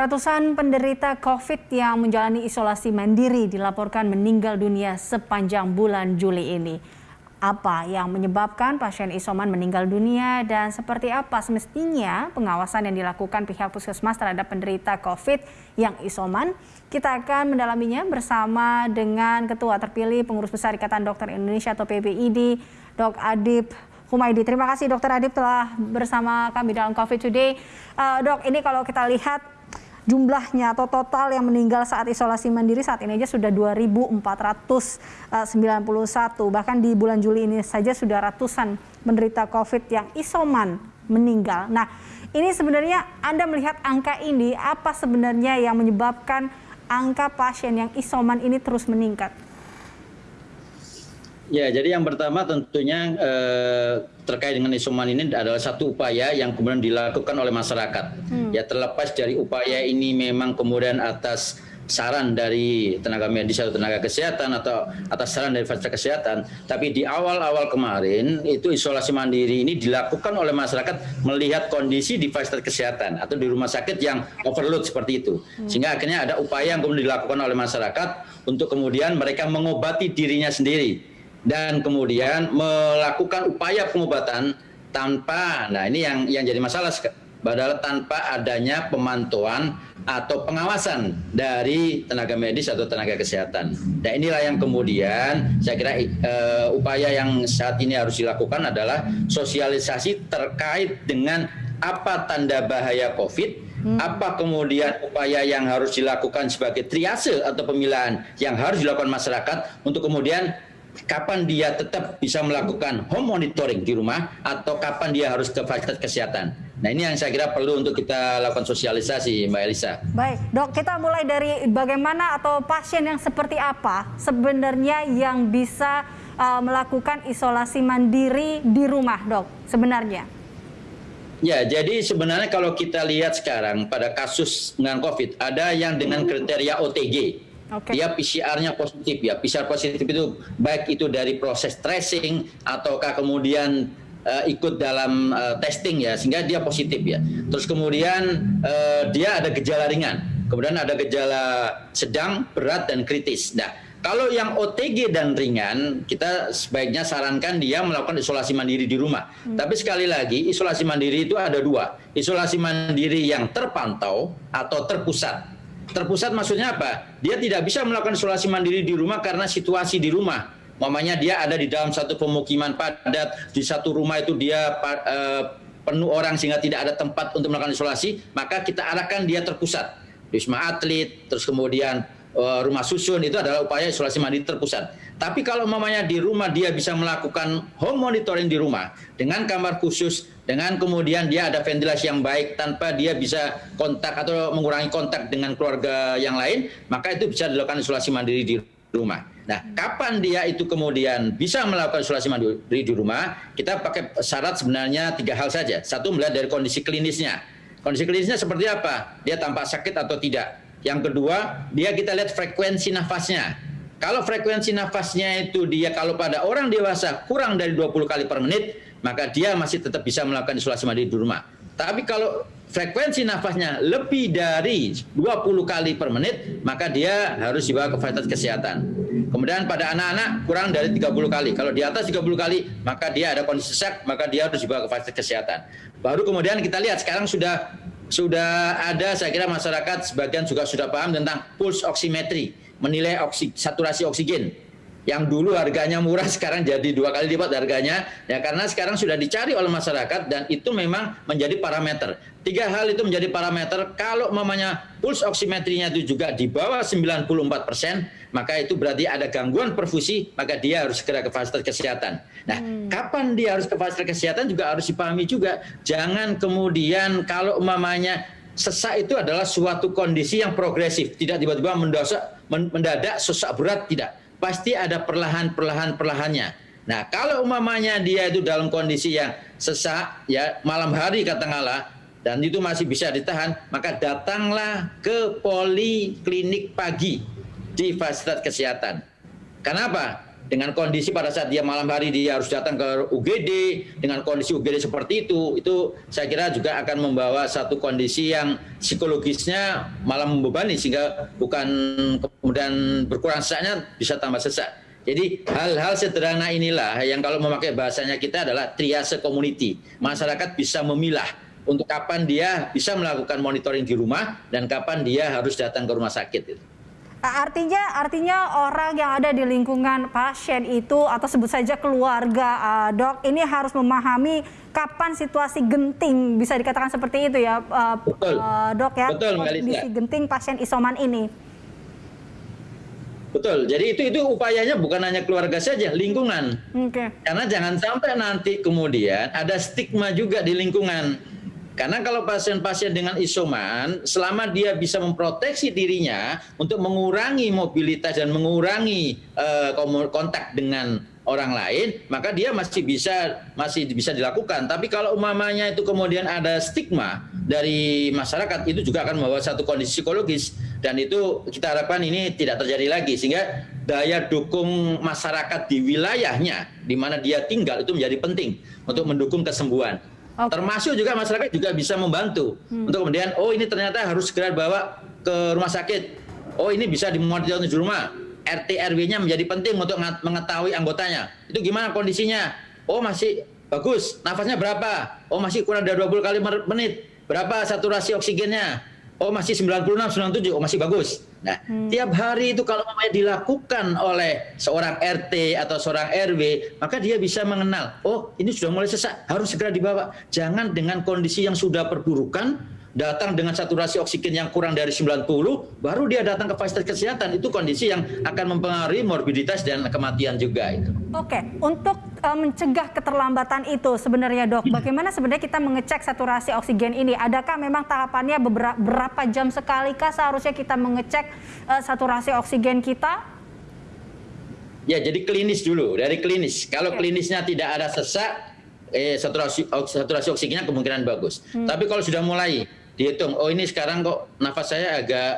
Ratusan penderita COVID yang menjalani isolasi mandiri dilaporkan meninggal dunia sepanjang bulan Juli ini. Apa yang menyebabkan pasien isoman meninggal dunia dan seperti apa semestinya pengawasan yang dilakukan pihak puskesmas terhadap penderita COVID yang isoman? Kita akan mendalaminya bersama dengan Ketua Terpilih Pengurus Besar Ikatan Dokter Indonesia atau PBID, Dok Adib Humaydi. Terima kasih Dokter Adib telah bersama kami dalam COVID Today. Uh, dok, ini kalau kita lihat jumlahnya atau total yang meninggal saat isolasi mandiri saat ini aja sudah 2.491. Bahkan di bulan Juli ini saja sudah ratusan menderita COVID yang isoman meninggal. Nah, ini sebenarnya Anda melihat angka ini apa sebenarnya yang menyebabkan angka pasien yang isoman ini terus meningkat? Ya, jadi yang pertama tentunya eh, terkait dengan isoman ini adalah satu upaya yang kemudian dilakukan oleh masyarakat. Hmm. Ya terlepas dari upaya ini memang kemudian atas saran dari tenaga medis atau tenaga kesehatan atau atas saran dari fasilitas kesehatan, tapi di awal-awal kemarin itu isolasi mandiri ini dilakukan oleh masyarakat melihat kondisi di fasilitas kesehatan atau di rumah sakit yang overload seperti itu. Hmm. Sehingga akhirnya ada upaya yang kemudian dilakukan oleh masyarakat untuk kemudian mereka mengobati dirinya sendiri dan kemudian melakukan upaya pengobatan tanpa nah ini yang yang jadi masalah padahal tanpa adanya pemantauan atau pengawasan dari tenaga medis atau tenaga kesehatan. Nah inilah yang kemudian saya kira uh, upaya yang saat ini harus dilakukan adalah sosialisasi terkait dengan apa tanda bahaya COVID, hmm. apa kemudian upaya yang harus dilakukan sebagai triase atau pemilahan yang harus dilakukan masyarakat untuk kemudian kapan dia tetap bisa melakukan home monitoring di rumah atau kapan dia harus ke fasilitas kesehatan. Nah ini yang saya kira perlu untuk kita lakukan sosialisasi Mbak Elisa. Baik dok kita mulai dari bagaimana atau pasien yang seperti apa sebenarnya yang bisa uh, melakukan isolasi mandiri di rumah dok sebenarnya. Ya, jadi sebenarnya kalau kita lihat sekarang pada kasus dengan COVID, ada yang dengan kriteria OTG, Okay. Dia PCR-nya positif ya. PCR positif itu baik itu dari proses tracing ataukah kemudian uh, ikut dalam uh, testing ya sehingga dia positif ya. Terus kemudian uh, dia ada gejala ringan. Kemudian ada gejala sedang, berat dan kritis. Nah, kalau yang OTG dan ringan, kita sebaiknya sarankan dia melakukan isolasi mandiri di rumah. Hmm. Tapi sekali lagi, isolasi mandiri itu ada dua. Isolasi mandiri yang terpantau atau terpusat terpusat maksudnya apa? Dia tidak bisa melakukan isolasi mandiri di rumah karena situasi di rumah. Mamanya dia ada di dalam satu pemukiman padat, di satu rumah itu dia uh, penuh orang sehingga tidak ada tempat untuk melakukan isolasi, maka kita arahkan dia terpusat. Wisma atlet, terus kemudian rumah susun itu adalah upaya isolasi mandiri terpusat. Tapi kalau mamanya di rumah dia bisa melakukan home monitoring di rumah dengan kamar khusus, dengan kemudian dia ada ventilasi yang baik tanpa dia bisa kontak atau mengurangi kontak dengan keluarga yang lain, maka itu bisa dilakukan isolasi mandiri di rumah. Nah, kapan dia itu kemudian bisa melakukan isolasi mandiri di rumah? Kita pakai syarat sebenarnya tiga hal saja. Satu melihat dari kondisi klinisnya. Kondisi klinisnya seperti apa? Dia tampak sakit atau tidak? Yang kedua, dia kita lihat frekuensi nafasnya kalau frekuensi nafasnya itu dia kalau pada orang dewasa kurang dari 20 kali per menit, maka dia masih tetap bisa melakukan isolasi mandiri di rumah. Tapi kalau frekuensi nafasnya lebih dari 20 kali per menit, maka dia harus dibawa ke fasilitas kesehatan. Kemudian pada anak-anak kurang dari 30 kali. Kalau di atas 30 kali, maka dia ada kondisi sesak, maka dia harus dibawa ke fasilitas kesehatan. Baru kemudian kita lihat sekarang sudah sudah ada saya kira masyarakat sebagian juga sudah paham tentang pulse oximetry menilai oksi, saturasi oksigen. Yang dulu harganya murah sekarang jadi dua kali lipat harganya. Ya karena sekarang sudah dicari oleh masyarakat dan itu memang menjadi parameter tiga hal itu menjadi parameter kalau mamanya pulse oximetrinya itu juga di bawah 94 persen maka itu berarti ada gangguan perfusi maka dia harus segera ke fasilitas kesehatan nah hmm. kapan dia harus ke fasilitas kesehatan juga harus dipahami juga jangan kemudian kalau mamanya sesak itu adalah suatu kondisi yang progresif tidak tiba-tiba mendosak mendadak sesak berat tidak. Pasti ada perlahan-perlahan perlahannya. Nah, kalau umamanya dia itu dalam kondisi yang sesak ya malam hari katakanlah dan itu masih bisa ditahan, maka datanglah ke poliklinik pagi di fasilitas kesehatan. Kenapa? dengan kondisi pada saat dia malam hari dia harus datang ke UGD dengan kondisi UGD seperti itu itu saya kira juga akan membawa satu kondisi yang psikologisnya malah membebani sehingga bukan kemudian berkurang sesaknya bisa tambah sesak jadi hal-hal sederhana inilah yang kalau memakai bahasanya kita adalah triase community masyarakat bisa memilah untuk kapan dia bisa melakukan monitoring di rumah dan kapan dia harus datang ke rumah sakit itu. Artinya, artinya orang yang ada di lingkungan pasien itu atau sebut saja keluarga, uh, dok, ini harus memahami kapan situasi genting bisa dikatakan seperti itu ya, uh, Betul. Uh, dok ya, Betul, kondisi genting pasien isoman ini. Betul. Jadi itu itu upayanya bukan hanya keluarga saja, lingkungan. Okay. Karena jangan sampai nanti kemudian ada stigma juga di lingkungan karena kalau pasien-pasien dengan isoman, selama dia bisa memproteksi dirinya untuk mengurangi mobilitas dan mengurangi uh, kontak dengan orang lain, maka dia masih bisa masih bisa dilakukan. Tapi kalau umamanya itu kemudian ada stigma dari masyarakat, itu juga akan membawa satu kondisi psikologis dan itu kita harapkan ini tidak terjadi lagi sehingga daya dukung masyarakat di wilayahnya di mana dia tinggal itu menjadi penting untuk mendukung kesembuhan. Okay. Termasuk juga masyarakat juga bisa membantu hmm. untuk kemudian oh ini ternyata harus segera bawa ke rumah sakit. Oh ini bisa dimonitor di rumah. RT RW-nya menjadi penting untuk mengetahui anggotanya. Itu gimana kondisinya? Oh masih bagus. Nafasnya berapa? Oh masih kurang dari 20 kali menit. Berapa saturasi oksigennya? Oh masih 96, 97, oh masih bagus. Nah, hmm. tiap hari itu kalau namanya dilakukan oleh seorang RT atau seorang RW, maka dia bisa mengenal, oh ini sudah mulai sesak, harus segera dibawa. Jangan dengan kondisi yang sudah perburukan, datang dengan saturasi oksigen yang kurang dari 90, baru dia datang ke fasilitas kesehatan. Itu kondisi yang akan mempengaruhi morbiditas dan kematian juga itu. Oke, untuk uh, mencegah keterlambatan itu sebenarnya dok, bagaimana sebenarnya kita mengecek saturasi oksigen ini? Adakah memang tahapannya beberapa berapa jam sekali kah seharusnya kita mengecek uh, saturasi oksigen kita? Ya, jadi klinis dulu, dari klinis. Kalau klinisnya tidak ada sesak, eh saturasi saturasi oksigennya kemungkinan bagus. Hmm. Tapi kalau sudah mulai dihitung. Oh ini sekarang kok nafas saya agak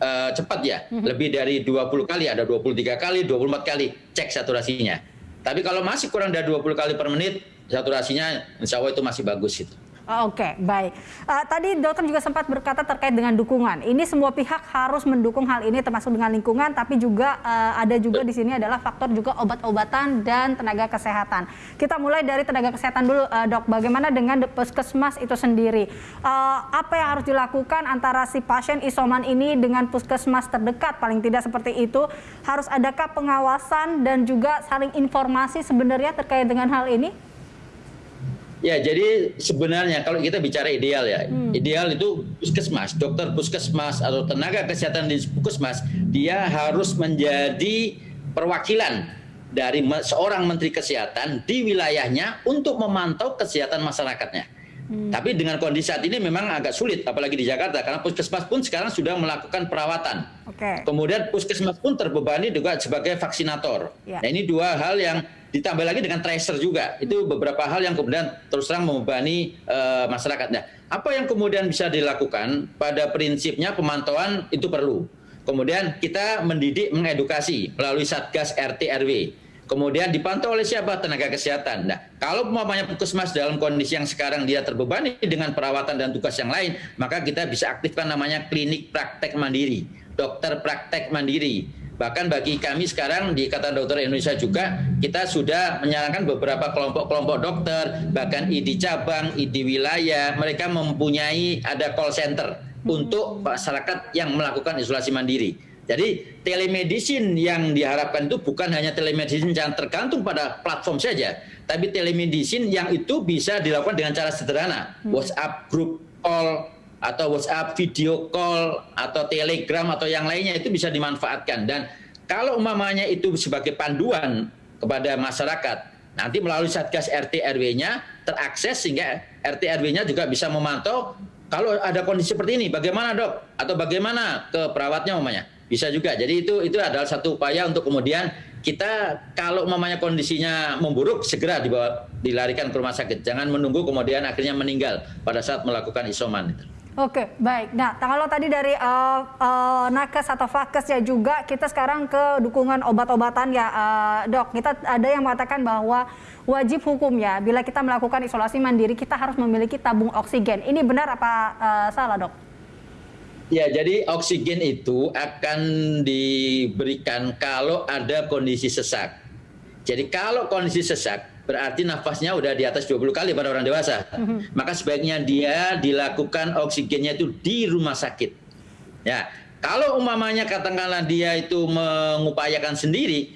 uh, cepat ya? -hmm. lebih dari 20 kali ada 23 kali 24 kali. Cek saturasinya. Tapi kalau masih kurang dari 20 kali per menit saturasinya insya Allah itu masih bagus itu Oh, Oke, okay, baik. Uh, tadi dokter juga sempat berkata terkait dengan dukungan. Ini semua pihak harus mendukung hal ini, termasuk dengan lingkungan, tapi juga uh, ada juga di sini adalah faktor juga obat-obatan dan tenaga kesehatan. Kita mulai dari tenaga kesehatan dulu, uh, dok. Bagaimana dengan puskesmas itu sendiri? Uh, apa yang harus dilakukan antara si pasien isoman ini dengan puskesmas terdekat? Paling tidak seperti itu. Harus adakah pengawasan dan juga saling informasi sebenarnya terkait dengan hal ini? Ya, jadi sebenarnya kalau kita bicara ideal ya, hmm. ideal itu puskesmas, dokter puskesmas atau tenaga kesehatan di puskesmas, dia harus menjadi perwakilan dari seorang menteri kesehatan di wilayahnya untuk memantau kesehatan masyarakatnya. Hmm. Tapi dengan kondisi saat ini memang agak sulit, apalagi di Jakarta, karena puskesmas pun sekarang sudah melakukan perawatan. Okay. Kemudian puskesmas pun terbebani juga sebagai vaksinator. Yeah. Nah ini dua hal yang ditambah lagi dengan tracer juga itu beberapa hal yang kemudian terus terang membebani uh, masyarakat. Nah, apa yang kemudian bisa dilakukan pada prinsipnya pemantauan itu perlu. Kemudian kita mendidik, mengedukasi melalui satgas RT RW. Kemudian dipantau oleh siapa? Tenaga kesehatan. Nah, kalau umpamanya puskesmas dalam kondisi yang sekarang dia terbebani dengan perawatan dan tugas yang lain, maka kita bisa aktifkan namanya klinik praktek mandiri, dokter praktek mandiri Bahkan bagi kami sekarang di Ikatan Dokter Indonesia juga kita sudah menyarankan beberapa kelompok-kelompok dokter, bahkan ID cabang, ID wilayah, mereka mempunyai ada call center untuk masyarakat yang melakukan isolasi mandiri. Jadi telemedicine yang diharapkan itu bukan hanya telemedicine yang tergantung pada platform saja, tapi telemedicine yang itu bisa dilakukan dengan cara sederhana, hmm. WhatsApp group call atau WhatsApp video call atau Telegram atau yang lainnya itu bisa dimanfaatkan. Dan kalau umpamanya itu sebagai panduan kepada masyarakat nanti melalui Satgas RT RW-nya terakses sehingga RT RW-nya juga bisa memantau kalau ada kondisi seperti ini bagaimana dok? Atau bagaimana ke perawatnya umpamanya? Bisa juga. Jadi itu itu adalah satu upaya untuk kemudian kita kalau umpamanya kondisinya memburuk segera dibawa dilarikan ke rumah sakit. Jangan menunggu kemudian akhirnya meninggal pada saat melakukan isoman itu. Oke, baik. Nah, kalau tadi dari uh, uh, nakes atau fakes ya juga, kita sekarang ke dukungan obat-obatan ya, uh, dok. Kita ada yang mengatakan bahwa wajib hukum ya, bila kita melakukan isolasi mandiri, kita harus memiliki tabung oksigen. Ini benar apa uh, salah, dok? Ya, jadi oksigen itu akan diberikan kalau ada kondisi sesak. Jadi kalau kondisi sesak, berarti nafasnya udah di atas 20 kali pada orang dewasa. Mm-hmm. Maka sebaiknya dia dilakukan oksigennya itu di rumah sakit. Ya, kalau umpamanya katakanlah dia itu mengupayakan sendiri,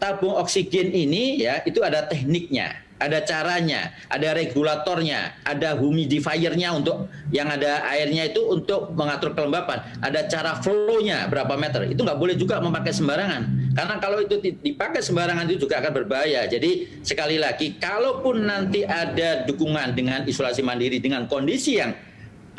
tabung oksigen ini ya itu ada tekniknya ada caranya, ada regulatornya, ada humidifiernya untuk yang ada airnya itu untuk mengatur kelembapan, ada cara flow-nya berapa meter. Itu nggak boleh juga memakai sembarangan. Karena kalau itu dipakai sembarangan itu juga akan berbahaya. Jadi sekali lagi, kalaupun nanti ada dukungan dengan isolasi mandiri dengan kondisi yang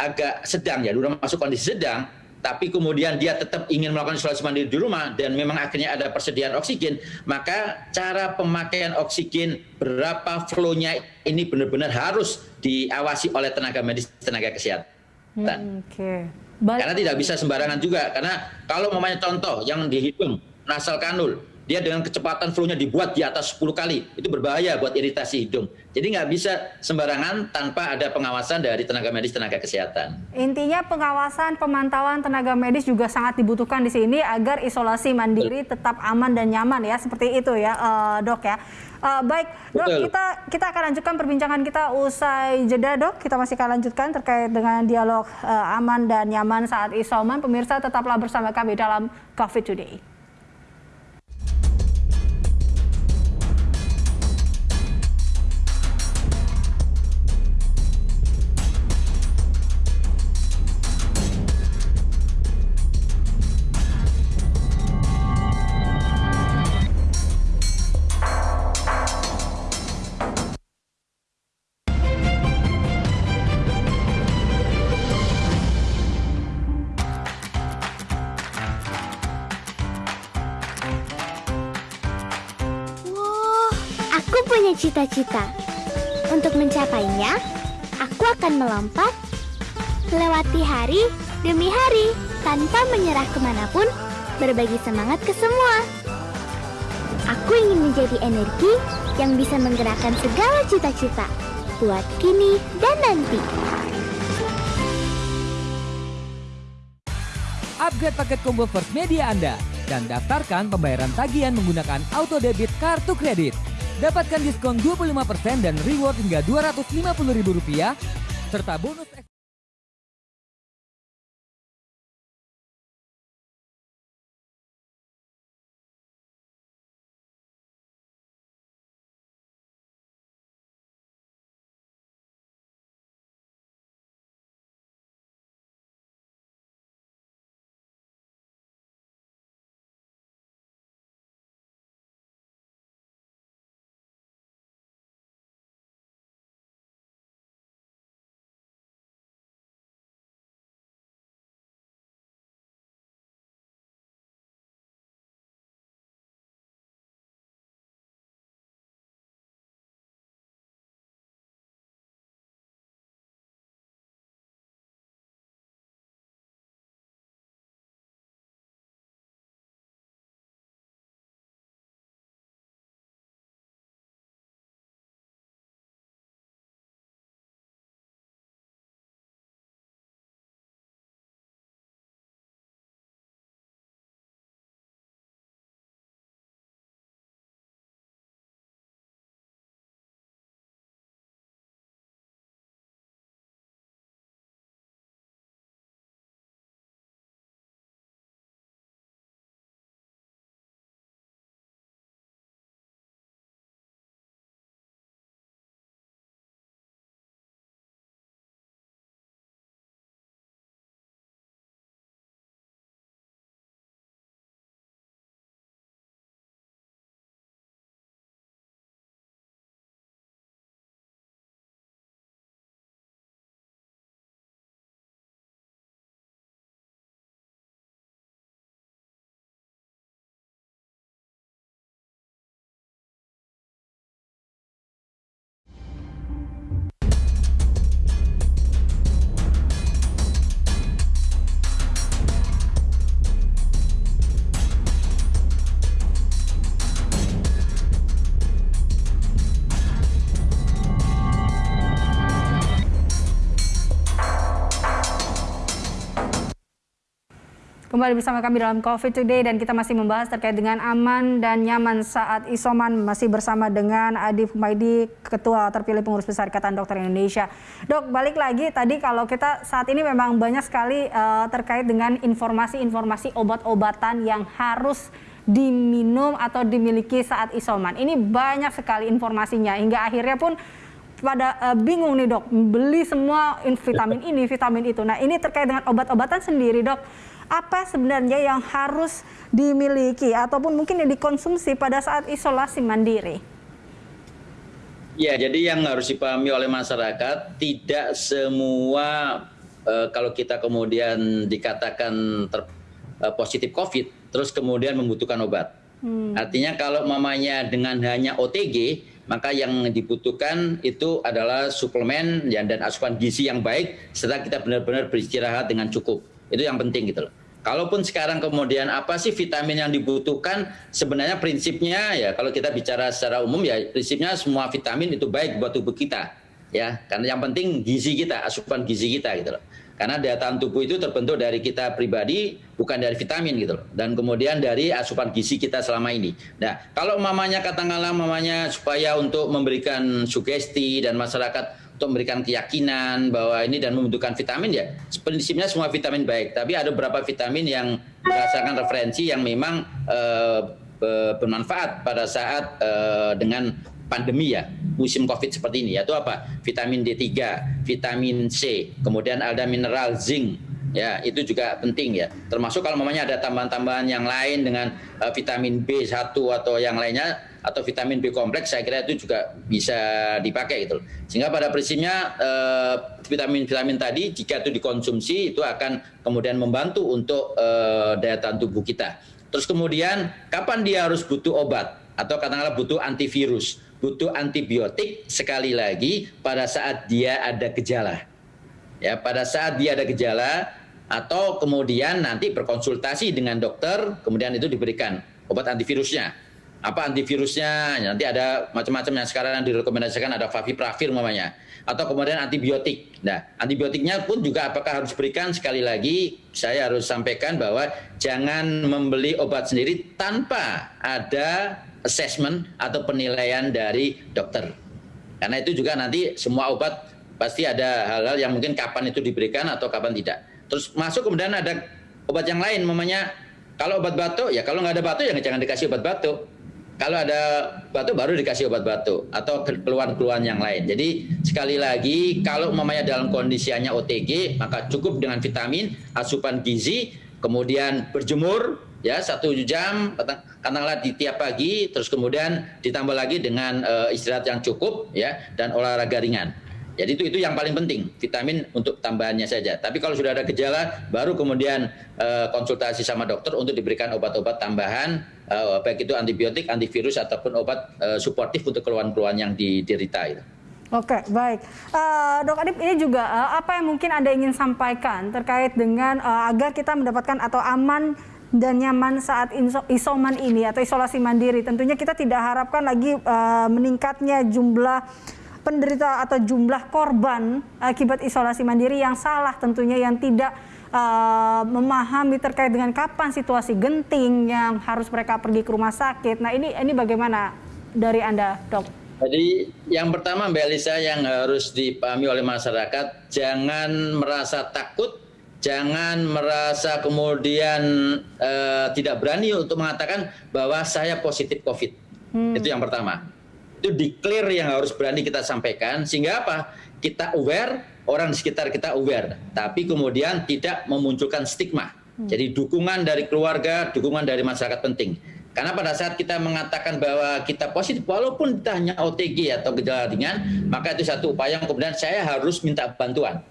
agak sedang ya, udah masuk kondisi sedang, tapi kemudian dia tetap ingin melakukan isolasi mandiri di rumah dan memang akhirnya ada persediaan oksigen, maka cara pemakaian oksigen berapa flow-nya ini benar-benar harus diawasi oleh tenaga medis, tenaga kesehatan. Hmm, Oke. Okay. Karena tidak bisa sembarangan juga, karena kalau memangnya contoh yang dihitung nasal kanul, dia dengan kecepatan flow-nya dibuat di atas 10 kali, itu berbahaya buat iritasi hidung. Jadi nggak bisa sembarangan tanpa ada pengawasan dari tenaga medis, tenaga kesehatan. Intinya pengawasan, pemantauan tenaga medis juga sangat dibutuhkan di sini agar isolasi mandiri tetap aman dan nyaman ya, seperti itu ya uh, dok ya. Uh, baik, dok Betul. kita kita akan lanjutkan perbincangan kita usai jeda dok. Kita masih akan lanjutkan terkait dengan dialog uh, aman dan nyaman saat isoman. Pemirsa tetaplah bersama kami dalam COVID Today. Punya cita-cita. Untuk mencapainya, aku akan melompat, lewati hari demi hari, tanpa menyerah ke mana pun, berbagi semangat ke semua. Aku ingin menjadi energi yang bisa menggerakkan segala cita-cita buat kini dan nanti. Upgrade paket combo First Media Anda dan daftarkan pembayaran tagihan menggunakan auto debit kartu kredit. Dapatkan diskon 25% dan reward hingga Rp250.000 serta bonus Kembali bersama kami dalam COVID Today dan kita masih membahas terkait dengan aman dan nyaman saat isoman masih bersama dengan Adi Fumaidi, Ketua terpilih Pengurus Besar Ikatan Dokter Indonesia. Dok, balik lagi tadi kalau kita saat ini memang banyak sekali uh, terkait dengan informasi-informasi obat-obatan yang harus diminum atau dimiliki saat isoman. Ini banyak sekali informasinya hingga akhirnya pun pada uh, bingung nih dok, beli semua vitamin ini, vitamin itu. Nah ini terkait dengan obat-obatan sendiri dok apa sebenarnya yang harus dimiliki ataupun mungkin yang dikonsumsi pada saat isolasi mandiri? Ya, jadi yang harus dipahami oleh masyarakat tidak semua uh, kalau kita kemudian dikatakan ter, uh, positif COVID, terus kemudian membutuhkan obat. Hmm. Artinya kalau mamanya dengan hanya OTG, maka yang dibutuhkan itu adalah suplemen ya, dan asupan gizi yang baik, serta kita benar-benar beristirahat dengan cukup. Itu yang penting gitu loh. Kalaupun sekarang kemudian apa sih vitamin yang dibutuhkan, sebenarnya prinsipnya ya kalau kita bicara secara umum ya prinsipnya semua vitamin itu baik buat tubuh kita. Ya, karena yang penting gizi kita, asupan gizi kita gitu loh. Karena daya tahan tubuh itu terbentuk dari kita pribadi, bukan dari vitamin gitu loh. Dan kemudian dari asupan gizi kita selama ini. Nah, kalau mamanya katakanlah mamanya supaya untuk memberikan sugesti dan masyarakat untuk memberikan keyakinan bahwa ini dan membutuhkan vitamin ya prinsipnya semua vitamin baik. Tapi ada beberapa vitamin yang berdasarkan referensi yang memang uh, bermanfaat pada saat uh, dengan pandemi ya musim covid seperti ini yaitu apa? Vitamin D3 vitamin C kemudian ada mineral zinc ya itu juga penting ya. Termasuk kalau mamanya ada tambahan-tambahan yang lain dengan uh, vitamin B1 atau yang lainnya atau vitamin B kompleks saya kira itu juga bisa dipakai gitu Sehingga pada prinsipnya vitamin-vitamin eh, tadi jika itu dikonsumsi itu akan kemudian membantu untuk eh, daya tahan tubuh kita. Terus kemudian kapan dia harus butuh obat atau katakanlah butuh antivirus, butuh antibiotik sekali lagi pada saat dia ada gejala. Ya, pada saat dia ada gejala atau kemudian nanti berkonsultasi dengan dokter, kemudian itu diberikan obat antivirusnya apa antivirusnya nanti ada macam-macam yang sekarang yang direkomendasikan ada favipiravir namanya atau kemudian antibiotik. Nah, antibiotiknya pun juga apakah harus berikan sekali lagi saya harus sampaikan bahwa jangan membeli obat sendiri tanpa ada assessment atau penilaian dari dokter. Karena itu juga nanti semua obat pasti ada hal-hal yang mungkin kapan itu diberikan atau kapan tidak. Terus masuk kemudian ada obat yang lain, mamanya kalau obat batuk ya kalau nggak ada batuk ya jangan dikasih obat batuk kalau ada batuk baru dikasih obat batuk atau keluhan-keluhan yang lain. Jadi sekali lagi kalau mamanya dalam kondisinya OTG maka cukup dengan vitamin, asupan gizi, kemudian berjemur ya satu jam katakanlah di tiap pagi, terus kemudian ditambah lagi dengan uh, istirahat yang cukup ya dan olahraga ringan. Jadi itu itu yang paling penting, vitamin untuk tambahannya saja. Tapi kalau sudah ada gejala, baru kemudian uh, konsultasi sama dokter untuk diberikan obat-obat tambahan, uh, baik itu antibiotik, antivirus ataupun obat uh, suportif untuk keluhan-keluhan yang diderita itu. Oke, baik. Uh, Dok Adip, ini juga uh, apa yang mungkin Anda ingin sampaikan terkait dengan uh, agar kita mendapatkan atau aman dan nyaman saat isoman ini atau isolasi mandiri. Tentunya kita tidak harapkan lagi uh, meningkatnya jumlah penderita atau jumlah korban akibat isolasi mandiri yang salah tentunya yang tidak uh, memahami terkait dengan kapan situasi genting yang harus mereka pergi ke rumah sakit. Nah ini ini bagaimana dari anda dok? Jadi yang pertama Mbak Elisa yang harus dipahami oleh masyarakat jangan merasa takut, jangan merasa kemudian uh, tidak berani untuk mengatakan bahwa saya positif COVID. Hmm. Itu yang pertama itu declare yang harus berani kita sampaikan. Sehingga apa? Kita aware orang di sekitar kita aware. Tapi kemudian tidak memunculkan stigma. Hmm. jadi dukungan dari keluarga dukungan dari masyarakat penting. Karena pada saat kita mengatakan bahwa kita positif walaupun kita hanya OTG atau gejala ringan maka itu satu upaya yang kemudian saya harus minta bantuan.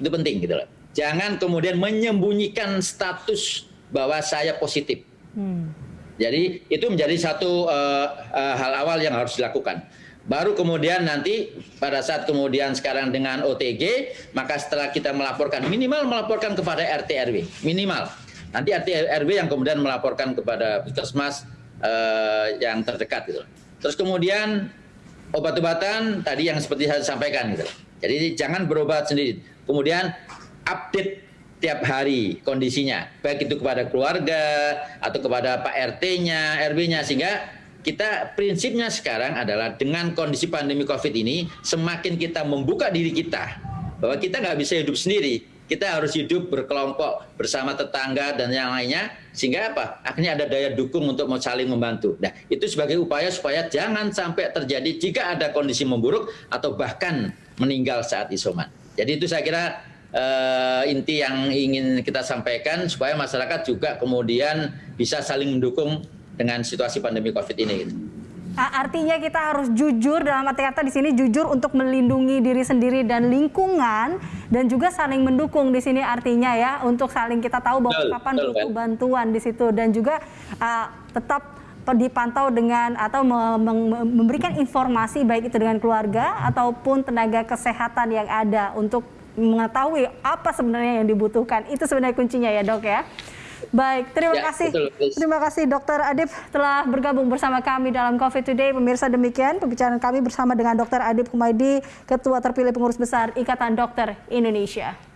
Itu penting gitu loh. Jangan kemudian menyembunyikan status bahwa saya positif. Hmm. Jadi itu menjadi satu uh, uh, hal awal yang harus dilakukan. Baru kemudian nanti pada saat kemudian sekarang dengan OTG, maka setelah kita melaporkan minimal melaporkan kepada RT RW minimal. Nanti RT RW yang kemudian melaporkan kepada puskesmas uh, yang terdekat gitu. Terus kemudian obat-obatan tadi yang seperti saya sampaikan gitu. Jadi jangan berobat sendiri. Kemudian update tiap hari kondisinya, baik itu kepada keluarga atau kepada Pak RT-nya, RW-nya, sehingga kita prinsipnya sekarang adalah dengan kondisi pandemi COVID ini, semakin kita membuka diri kita, bahwa kita nggak bisa hidup sendiri, kita harus hidup berkelompok bersama tetangga dan yang lainnya, sehingga apa? Akhirnya ada daya dukung untuk saling membantu. Nah, itu sebagai upaya supaya jangan sampai terjadi jika ada kondisi memburuk atau bahkan meninggal saat isoman. Jadi itu saya kira uh, inti yang ingin kita sampaikan supaya masyarakat juga kemudian bisa saling mendukung dengan situasi pandemi COVID ini. Gitu. Artinya kita harus jujur dalam arti kata di sini jujur untuk melindungi diri sendiri dan lingkungan dan juga saling mendukung di sini artinya ya untuk saling kita tahu bahwa betul, kapan betul, butuh bantuan di situ dan juga uh, tetap dipantau dengan atau memberikan informasi baik itu dengan keluarga ataupun tenaga kesehatan yang ada untuk mengetahui apa sebenarnya yang dibutuhkan. Itu sebenarnya kuncinya ya dok ya. Baik, terima ya, kasih. Betul, terima kasih Dokter Adib telah bergabung bersama kami dalam COVID Today. Pemirsa demikian pembicaraan kami bersama dengan Dokter Adib Humaydi, Ketua terpilih pengurus besar Ikatan Dokter Indonesia.